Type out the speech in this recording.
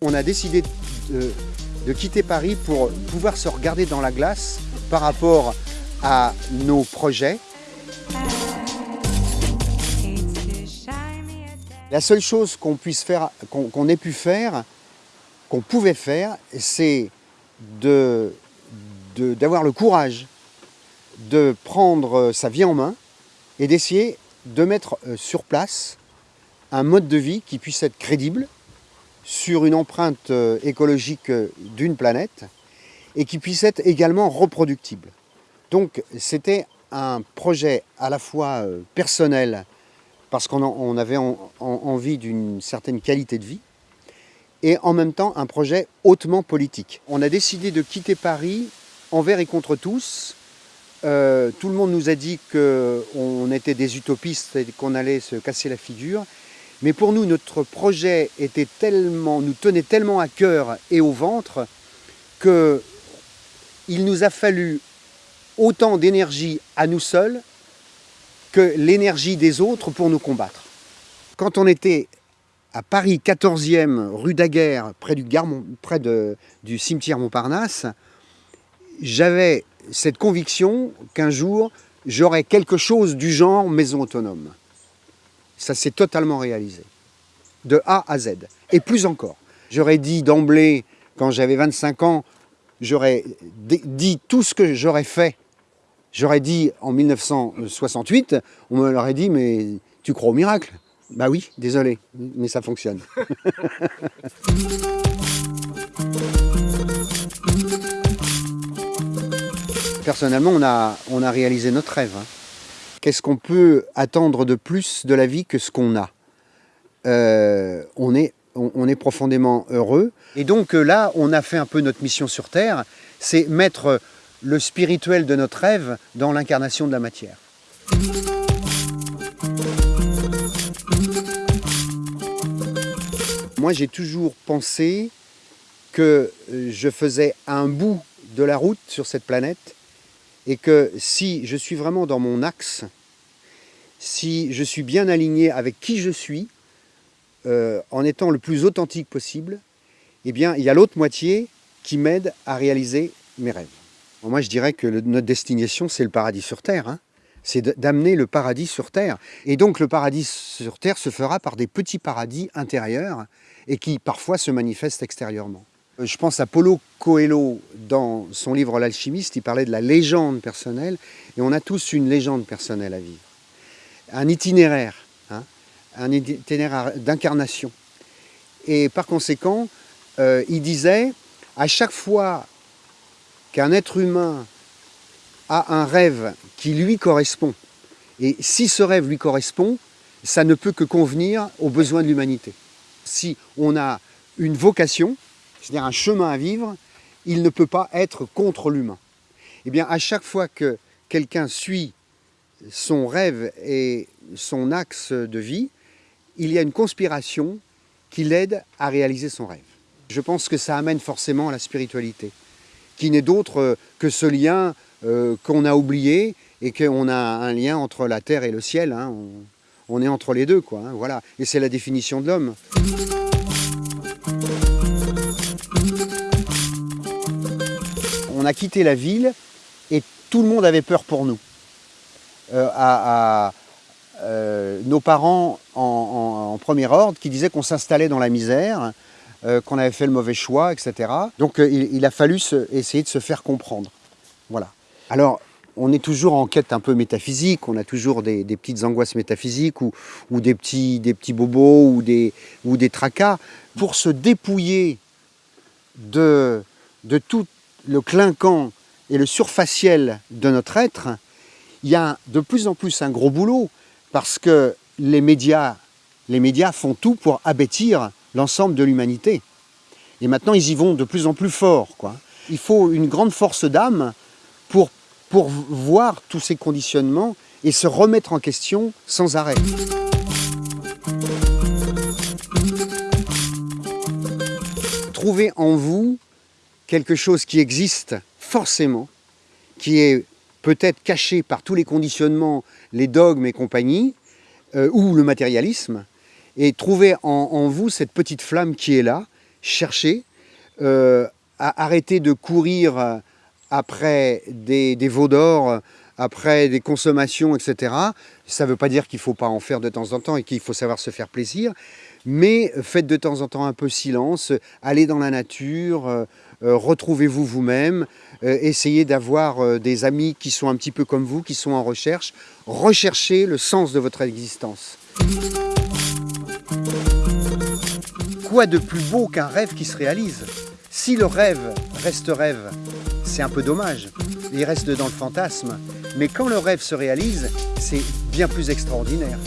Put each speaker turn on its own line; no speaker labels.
On a décidé de, quitter Paris pour pouvoir se regarder dans la glace par rapport à nos projets. La seule chose qu'on puisse faire, qu'on ait pu faire, qu'on pouvait faire, c'est de- de- d'avoir le courage de prendre sa vie en main et d'essayer de mettre euh, sur place un mode de vie qui puisse être crédible sur une empreinte euh, écologique euh, d'une planète et qui puisse être également reproductible. Donc c'était un projet à la fois euh, personnel, parce qu'on avait en- en- envie d'une certaine qualité de vie, et en même temps un projet hautement politique. On a décidé de quitter Paris envers et contre tous. Euh, tout le monde nous a dit qu'on était des utopistes et qu'on allait se casser la figure. Mais pour nous, notre projet était tellement, nous tenait tellement à cœur et au ventre que il nous a fallu autant d'énergie à nous seuls que l'énergie des autres pour nous combattre. Quand on était à Paris 14e rue Daguerre, près du, cimetière Montparnasse, j'avais cette conviction qu'un jour, j'aurais quelque chose du genre maison autonome. Ça s'est totalement réalisé, de A à Z, et plus encore. J'aurais dit d'emblée, quand j'avais 25 ans, j'aurais dit tout ce que j'aurais fait. J'aurais dit en 1968, on me l'aurait dit, mais tu crois au miracle? Bah oui, désolé, mais ça fonctionne. Personnellement, on a, on a réalisé notre rêve. hein. Qu'est-ce qu'on peut attendre de plus de la vie que ce qu'on a? Euh, on, est, on, est profondément heureux. Et donc euh, là, on a fait un peu notre mission sur Terre, c'est mettre le spirituel de notre rêve dans l'incarnation de la matière. Moi, j'ai toujours pensé que euh, je faisais un bout de la route sur cette planète et que si je suis vraiment dans mon axe, si je suis bien aligné avec qui je suis, euh, en étant le plus authentique possible, eh bien, il y a l'autre moitié qui m'aide à réaliser mes rêves. Moi, je dirais que notre destination, c'est le paradis sur Terre. hein. C'est d'amener le paradis sur Terre. Et donc, le paradis sur Terre se fera par des petits paradis intérieurs et qui, parfois, se manifestent extérieurement. Euh, Je pense à Paulo Coelho dans son livre L'alchimiste, il parlait de la légende personnelle, et on a tous une légende personnelle à vivre. Un itinéraire, hein, un itinéraire d'incarnation. Et par conséquent, euh, il disait, à chaque fois qu'un être humain a un rêve qui lui correspond, et si ce rêve lui correspond, ça ne peut que convenir aux besoins de l'humanité. Si on a une vocation, c'est-à-dire un chemin à vivre, il ne peut pas être contre l'humain. Eh bien, à chaque fois que quelqu'un suit son rêve et son axe de vie, il y a une conspiration qui l'aide à réaliser son rêve. Je pense que ça amène forcément à la spiritualité, qui n'est d'autre euh, que ce lien euh, qu'on a oublié et qu'on a un lien entre la terre et le ciel. hein. On, est entre les deux, quoi. hein, voilà. Et c'est la définition de l'homme. On a quitté la ville et tout le monde avait peur pour nous. Euh, à, euh, nos parents en, premier ordre qui disaient qu'on s'installait dans la misère, euh, qu'on avait fait le mauvais choix, etc. Donc il, a fallu essayer de se faire comprendre. Voilà. Alors, on est toujours en quête un peu métaphysique, on a toujours des, petites angoisses métaphysiques ou, des, petits, bobos ou des, tracas. Pour se dépouiller de, tout le clinquant et le surfaciel de notre être, il y a de plus en plus un gros boulot parce que les médias, les médias font tout pour abêtir l'ensemble de l'humanité. Et maintenant, ils y vont de plus en plus fort. Il faut une grande force d'âme pour, pour voir tous ces conditionnements et se remettre en question sans arrêt. Trouvez en vous quelque chose qui existe forcément, qui est peut-être caché par tous les conditionnements, les dogmes et compagnie, euh, ou le matérialisme, et trouver en, vous cette petite flamme qui est là, chercher, euh, à arrêter de courir après des, veaux d'or, après des consommations, etc. Ça ne veut pas dire qu'il ne faut pas en faire de temps en temps et qu'il faut savoir se faire plaisir, mais faites de temps en temps un peu silence, allez dans la nature, euh, euh, retrouvez-vous vous-même, euh, essayez d'avoir des amis qui sont un petit peu comme vous, qui sont en recherche, recherchez le sens de votre existence. Quoi de plus beau qu'un rêve qui se réalise? Si le rêve reste rêve, c'est un peu dommage. Il reste dans le fantasme. Mais quand le rêve se réalise, c'est bien plus extraordinaire.